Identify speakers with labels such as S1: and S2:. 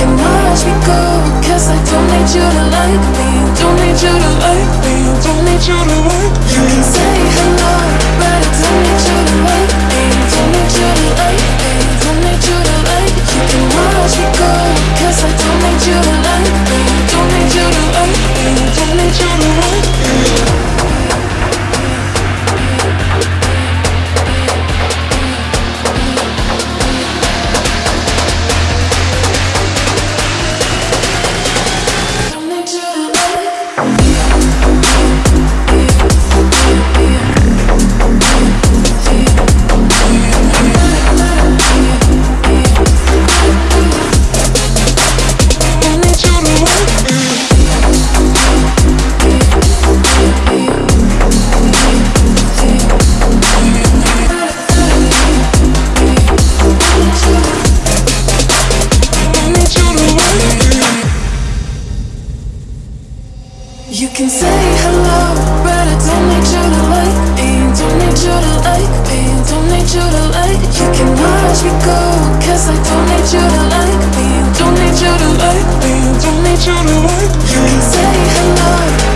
S1: can watch me go Cause I don't need you to like me. Don't need you to like me. Don't need you to like me. You can say hello You can say hello, but I don't need you to like me. Don't need you to like me. Don't need you to like. You can watch me go, cause I don't need you to like me. Don't need you to like me. Don't need you to like. me You can say hello,